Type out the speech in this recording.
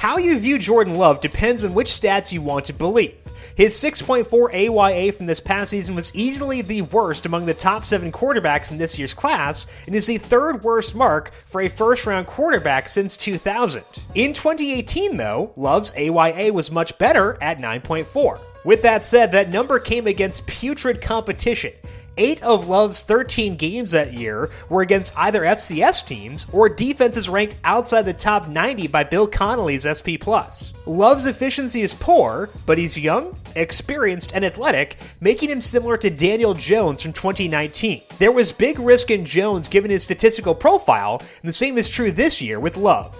How you view Jordan Love depends on which stats you want to believe. His 6.4 AYA from this past season was easily the worst among the top seven quarterbacks in this year's class, and is the third worst mark for a first round quarterback since 2000. In 2018, though, Love's AYA was much better at 9.4. With that said, that number came against putrid competition. Eight of Love's 13 games that year were against either FCS teams or defenses ranked outside the top 90 by Bill Connelly's SP+. Love's efficiency is poor, but he's young, experienced, and athletic, making him similar to Daniel Jones from 2019. There was big risk in Jones given his statistical profile, and the same is true this year with Love.